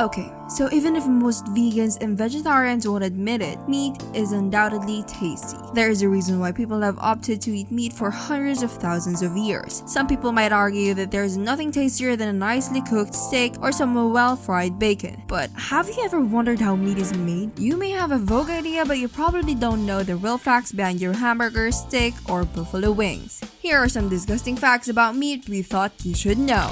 Okay, so even if most vegans and vegetarians won't admit it, meat is undoubtedly tasty. There is a reason why people have opted to eat meat for hundreds of thousands of years. Some people might argue that there is nothing tastier than a nicely cooked steak or some well-fried bacon. But have you ever wondered how meat is made? You may have a vague idea, but you probably don't know the real facts behind your hamburger, steak, or buffalo wings. Here are some disgusting facts about meat we thought you should know.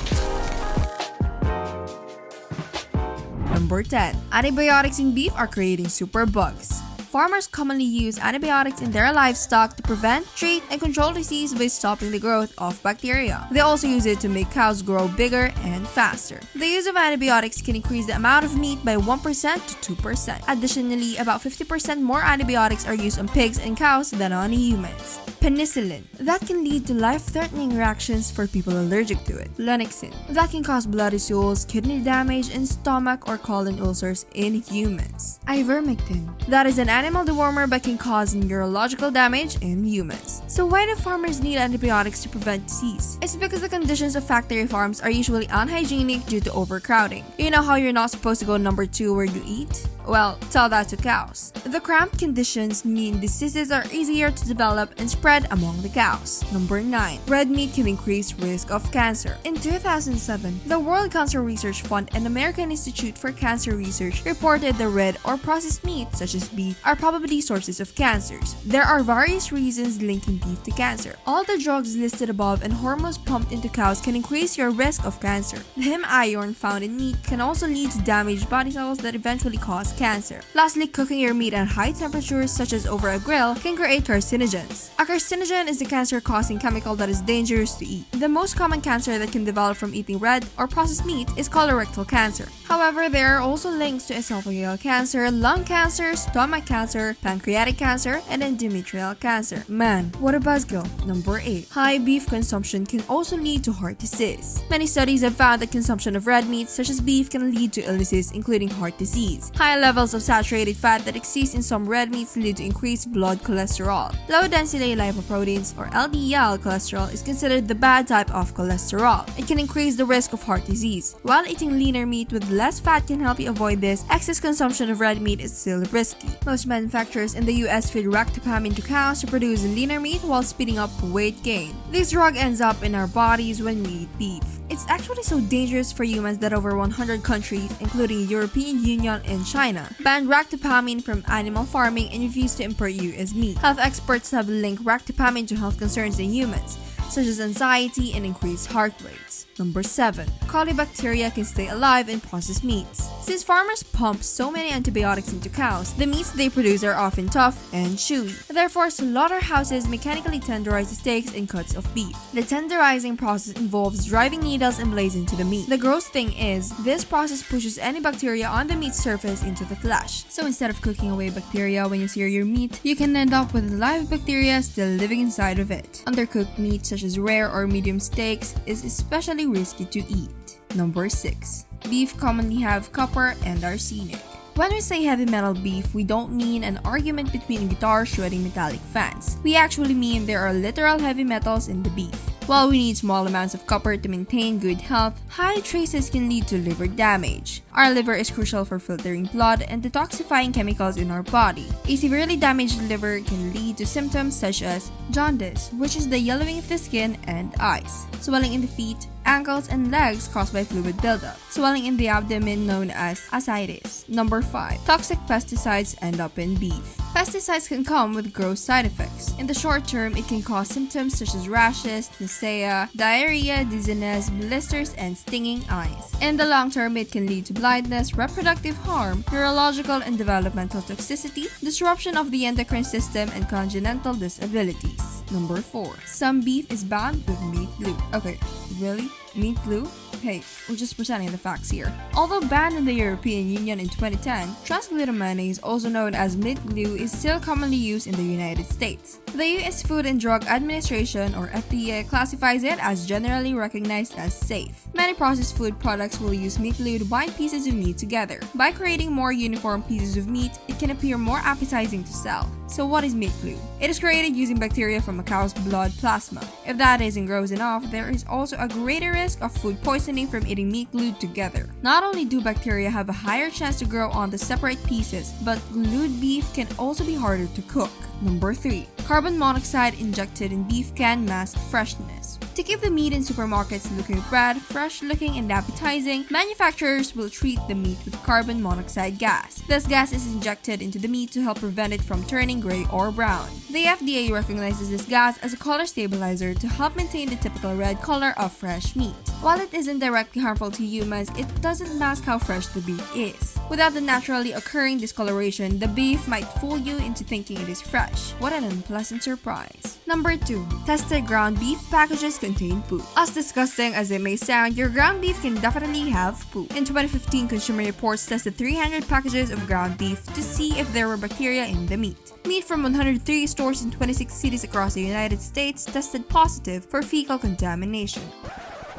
Number 10. Antibiotics in beef are creating superbugs. Farmers commonly use antibiotics in their livestock to prevent, treat, and control disease by stopping the growth of bacteria. They also use it to make cows grow bigger and faster. The use of antibiotics can increase the amount of meat by 1% to 2%. Additionally, about 50% more antibiotics are used on pigs and cows than on humans. Penicillin. That can lead to life-threatening reactions for people allergic to it. Flunixin. That can cause bloody stools, kidney damage, and stomach or colon ulcers in humans. Ivermectin. That is an animal dewormer but can cause neurological damage in humans. So why do farmers need antibiotics to prevent disease? It's because the conditions of factory farms are usually unhygienic due to overcrowding. You know how you're not supposed to go number 2 where you eat? Well, tell that to cows. The cramped conditions mean diseases are easier to develop and spread among the cows. Number 9. Red meat can increase risk of cancer. In 2007, the World Cancer Research Fund and American Institute for Cancer Research reported that red or processed meat, such as beef, are probably sources of cancers. There are various reasons linking beef to cancer. All the drugs listed above and hormones pumped into cows can increase your risk of cancer. The heme iron found in meat can also lead to damaged body cells that eventually cause cancer. Lastly, cooking your meat at high temperatures such as over a grill can create carcinogens. A carcinogen is a cancer-causing chemical that is dangerous to eat. The most common cancer that can develop from eating red or processed meat is colorectal cancer. However, there are also links to esophageal cancer, lung cancer, stomach cancer, pancreatic cancer, and endometrial cancer. Man, what a buzzkill. Number 8. High beef consumption can also lead to heart disease. Many studies have found that consumption of red meat such as beef can lead to illnesses including heart disease. High levels of saturated fat that exist in some red meats lead to increased blood cholesterol. Low-density lipoproteins or LDL cholesterol is considered the bad type of cholesterol. It can increase the risk of heart disease. While eating leaner meat with less fat can help you avoid this, excess consumption of red meat is still risky. Most manufacturers in the US feed ractopamine to cows to produce leaner meat while speeding up weight gain. This drug ends up in our bodies when we eat beef. It's actually so dangerous for humans that over 100 countries, including the European Union and China, banned ractopamine from animal farming and refused to import US meat. Health experts have linked ractopamine to health concerns in humans, such as anxiety and increased heart rates. Number 7. Colibacteria can stay alive in processed meats. Since farmers pump so many antibiotics into cows, the meats they produce are often tough and chewy. Therefore, slaughterhouses mechanically tenderize the steaks and cuts of beef. The tenderizing process involves driving needles and blades into the meat. The gross thing is, this process pushes any bacteria on the meat's surface into the flesh. So instead of cooking away bacteria when you sear your meat, you can end up with live bacteria still living inside of it. Undercooked meat such as rare or medium steaks is especially risky to eat. Number 6. Beef commonly have copper and arsenic. When we say heavy metal beef, we don't mean an argument between guitar shredding Metallica fans. We actually mean there are literal heavy metals in the beef. While we need small amounts of copper to maintain good health, high traces can lead to liver damage. Our liver is crucial for filtering blood and detoxifying chemicals in our body. A severely damaged liver can lead to symptoms such as jaundice, which is the yellowing of the skin and eyes, swelling in the feet, ankles, and legs caused by fluid buildup, swelling in the abdomen known as ascites. Number 5. Toxic pesticides end up in beef. Pesticides can come with gross side effects. In the short term, it can cause symptoms such as rashes, nausea, diarrhea, dizziness, blisters, and stinging eyes. In the long term, it can lead to blindness, reproductive harm, neurological and developmental toxicity, disruption of the endocrine system, and congenital disabilities. Number 4. Some beef is banned with meat glue. Okay, really? Meat glue? Hey, we're just presenting the facts here. Although banned in the European Union in 2010, transglutaminase, also known as meat glue, is still commonly used in the United States. The U.S. Food and Drug Administration, or FDA, classifies it as generally recognized as safe. Many processed food products will use meat glue to bind pieces of meat together. By creating more uniform pieces of meat, it can appear more appetizing to sell. So what is meat glue? It is created using bacteria from a cow's blood plasma. If that isn't gross enough, there is also a greater risk of food poisoning from eating meat glued together. Not only do bacteria have a higher chance to grow on the separate pieces, but glued beef can also be harder to cook. Number 3. Carbon monoxide injected in beef can mask freshness. To keep the meat in supermarkets looking red, fresh looking, and appetizing, manufacturers will treat the meat with carbon monoxide gas. This gas is injected into the meat to help prevent it from turning gray or brown. The FDA recognizes this gas as a color stabilizer to help maintain the typical red color of fresh meat. While it isn't directly harmful to humans, it doesn't mask how fresh the beef is. Without the naturally occurring discoloration, the beef might fool you into thinking it is fresh. What an unpleasant surprise. Number 2. Tested ground beef packages contain poop. As disgusting as it may sound, your ground beef can definitely have poop. In 2015, Consumer Reports tested 300 packages of ground beef to see if there were bacteria in the meat. Meat from 103 stores in 26 cities across the United States tested positive for fecal contamination.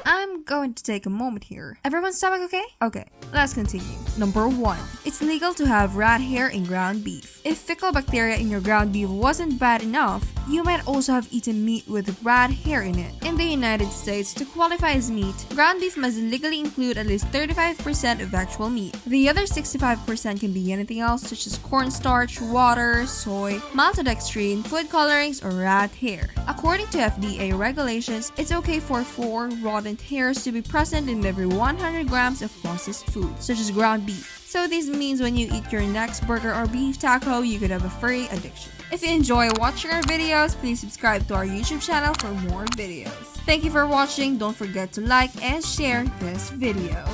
I'm going to take a moment here. Everyone's stomach okay? Okay, let's continue. Number 1. It's legal to have rat hair in ground beef. If fecal bacteria in your ground beef wasn't bad enough, you might also have eaten meat with rat hair in it. In the United States, to qualify as meat, ground beef must legally include at least 35% of actual meat. The other 65% can be anything else such as cornstarch, water, soy, maltodextrin, food colorings, or rat hair. According to FDA regulations, it's okay for 4 rodent hairs to be present in every 100 grams of processed food, such as ground beef. So this means when you eat your next burger or beef taco, you could have a furry addiction. If you enjoy watching our videos, please subscribe to our YouTube channel for more videos. Thank you for watching. Don't forget to like and share this video.